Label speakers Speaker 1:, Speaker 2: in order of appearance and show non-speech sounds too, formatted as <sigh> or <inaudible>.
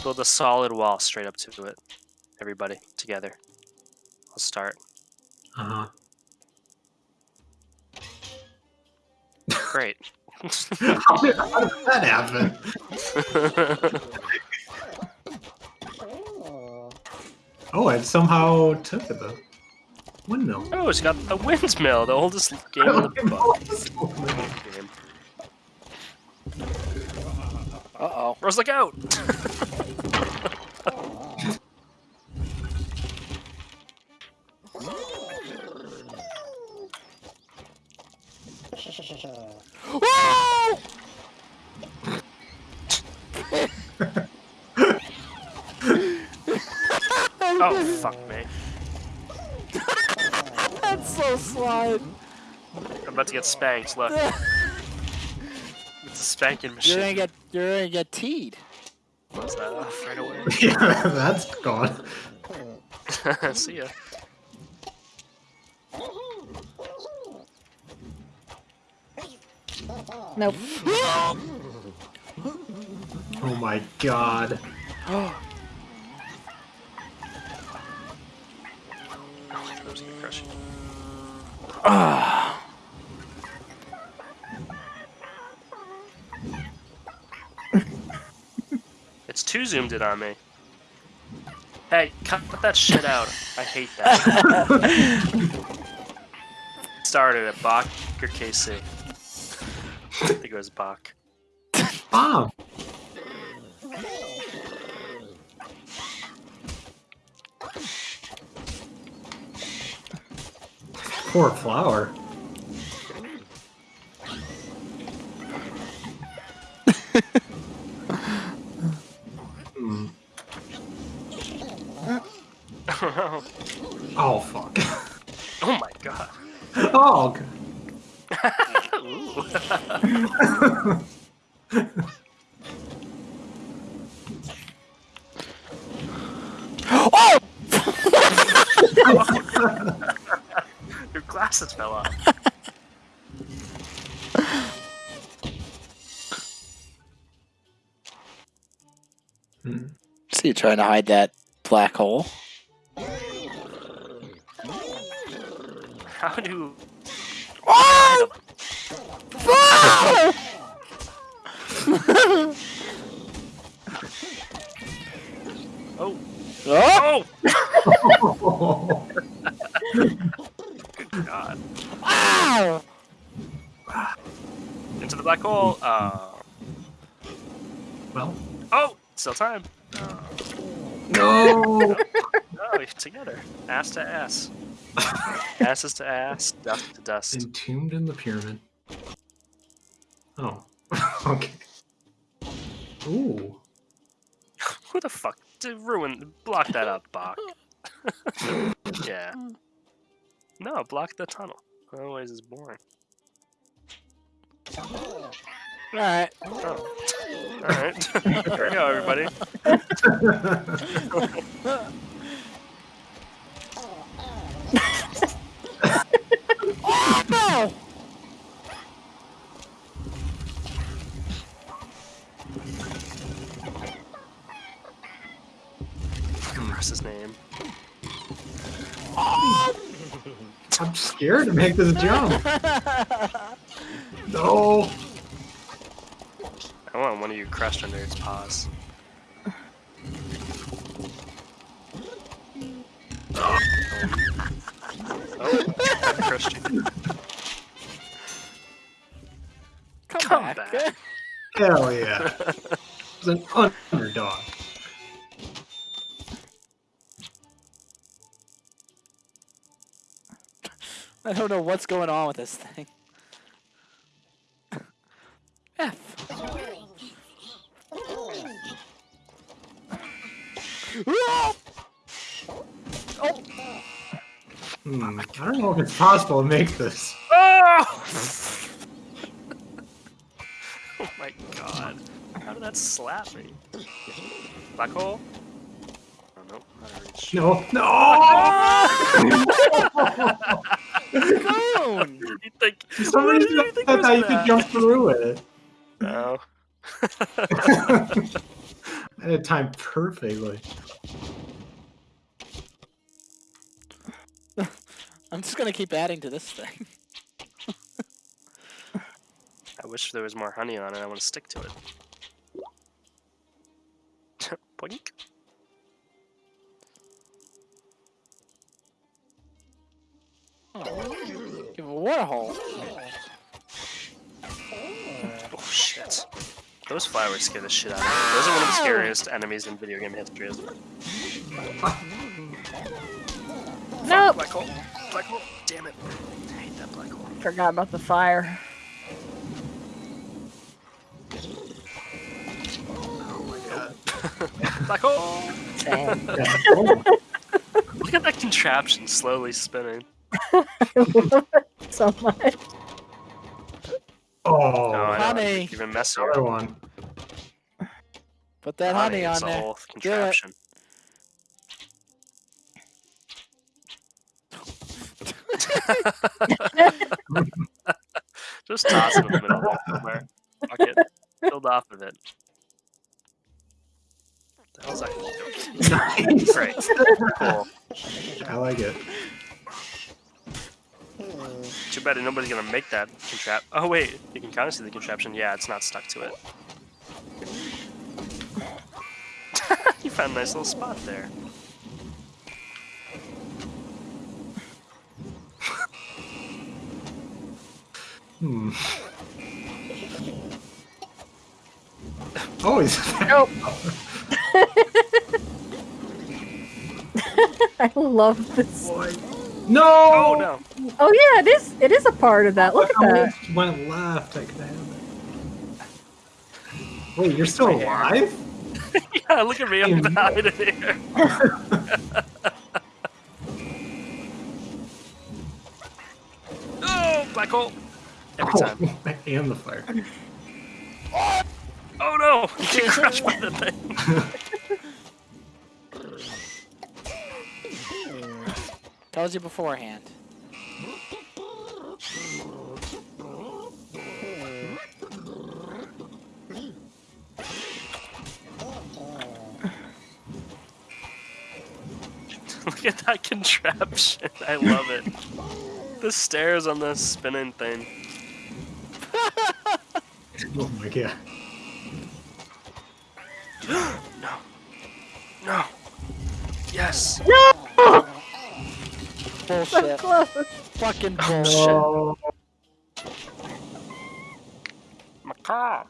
Speaker 1: Let's build a solid wall straight up to it. Everybody together. Let's start.
Speaker 2: Uh huh.
Speaker 1: Great. <laughs> <laughs>
Speaker 2: how, did, how did that happen? <laughs> Oh, it somehow took the windmill.
Speaker 1: oh, it's got the windmill, the oldest game in the book. Game.
Speaker 3: Uh-oh.
Speaker 1: Rose, look out! Oh, fuck me. <laughs>
Speaker 3: That's so slide.
Speaker 1: I'm about to get spanked, look. <laughs> It's a spanking machine.
Speaker 3: You're
Speaker 1: machine.
Speaker 3: gonna get you're gonna get teed.
Speaker 1: Close that off <laughs> right away.
Speaker 2: yeah, that's gone.
Speaker 1: See ya.
Speaker 3: Nope.
Speaker 2: Oh my god. <gasps> <gasps> <gasps>
Speaker 1: Oh, I thought I was gonna crush you.
Speaker 3: Ah. <sighs>
Speaker 1: It's too zoomed in on me. Hey, cut that shit out. I hate that. <laughs> Started at Bach or KC. I think it was Bach.
Speaker 2: Bomb. Poor flower. Hmm. <laughs> Oh fuck. <laughs>
Speaker 1: oh my god.
Speaker 2: Oh. g-
Speaker 1: Ooh. <laughs>
Speaker 3: Oh!
Speaker 1: Glasses fell off.
Speaker 2: Hmm.
Speaker 3: See you trying to hide that black hole.
Speaker 1: How do
Speaker 3: Oh! Oh!
Speaker 1: Oh
Speaker 3: oh!
Speaker 1: Oh god.
Speaker 3: Ow!
Speaker 1: Into the black hole. Oh.
Speaker 2: Well.
Speaker 1: Oh! Still time.
Speaker 2: No. <laughs> <laughs>
Speaker 1: Oh, no, you're together. Ass to ass. Asses to ass, dust to dust.
Speaker 2: Entombed in the pyramid. Oh. <laughs> okay. Ooh.
Speaker 1: Who the fuck did ruin block that up, Bach? yeah. No, block the tunnel. Otherwise it's boring.
Speaker 3: Alright.
Speaker 1: Oh. Alright. <laughs> Here we go, everybody. <laughs>
Speaker 2: scared to make this jump. No.
Speaker 1: I want one of you crushed under its paws. Oh, I crushed you.
Speaker 3: Come,
Speaker 1: Come
Speaker 3: back.
Speaker 1: back.
Speaker 2: Hell yeah. It's an underdog.
Speaker 3: I don't know what's going on with this thing. F. Oh!
Speaker 2: Hmm. I don't know if it's possible to make this.
Speaker 1: Oh! <laughs> oh my god. How did that slap me? Black hole? Oh no, not a reach.
Speaker 2: No. No. <laughs> <laughs>
Speaker 3: Cone! <laughs>
Speaker 1: You think,
Speaker 2: For some reason,
Speaker 1: you
Speaker 2: I
Speaker 1: think
Speaker 2: thought
Speaker 1: was
Speaker 2: that you could jump through it.
Speaker 1: No. <laughs>
Speaker 2: I had it timed perfectly. <laughs>
Speaker 3: I'm just gonna keep adding to this thing.
Speaker 1: I wish there was more honey on it. I want to stick to it. Boink.
Speaker 3: Give a water hole.
Speaker 1: Oh, oh shit. Those flowers scare the shit out of me. Those are one of the scariest enemies in video game history, isn't it?
Speaker 4: Nope.
Speaker 1: Black hole. Black hole. Damn it. I hate that black hole.
Speaker 4: Forgot about the fire.
Speaker 1: Oh <laughs> black hole.
Speaker 4: Same.
Speaker 2: Yeah. Oh,
Speaker 1: Look at that contraption slowly spinning. <laughs>
Speaker 4: I love it so much.
Speaker 1: Oh,
Speaker 2: oh
Speaker 1: I know.
Speaker 3: Honey.
Speaker 1: Even messier.
Speaker 2: another one.
Speaker 3: Put that honey, on
Speaker 1: it's a
Speaker 3: there.
Speaker 1: whole
Speaker 3: it.
Speaker 1: contraption. <laughs> Just toss it in the middle there somewhere. Fuck it. Build off of it. The hell's that? <laughs>
Speaker 2: Nice.
Speaker 1: Great. Cool.
Speaker 2: I like it.
Speaker 1: Too bad nobody's gonna make that contrap. Oh wait, you can kind of see the contraption. Yeah, it's not stuck to it. <laughs> you found a nice little spot there.
Speaker 2: Hmm. <laughs> Oh, he's <laughs>
Speaker 4: Nope. I love this.
Speaker 2: boy. No!
Speaker 1: Oh no!
Speaker 4: Oh yeah, it is. It is a part of that. Look at that.
Speaker 2: much went left? I could have it. Wait, you're still alive? <laughs>
Speaker 1: yeah, look at me. I'm behind here. <laughs> oh, black hole. Every oh, time.
Speaker 2: Oh, <laughs> and the fire.
Speaker 1: Oh no! You get crushed by the thing.
Speaker 3: Tells you beforehand. <laughs>
Speaker 1: Look at that contraption. I love it. The stairs on the spinning thing.
Speaker 2: Oh my god. <gasps>
Speaker 1: No. No. Yes.
Speaker 4: No! So
Speaker 3: Bullshit.
Speaker 4: close.
Speaker 3: Fucking
Speaker 1: Oh,
Speaker 3: bullshit.
Speaker 2: Oh,
Speaker 1: Macaw.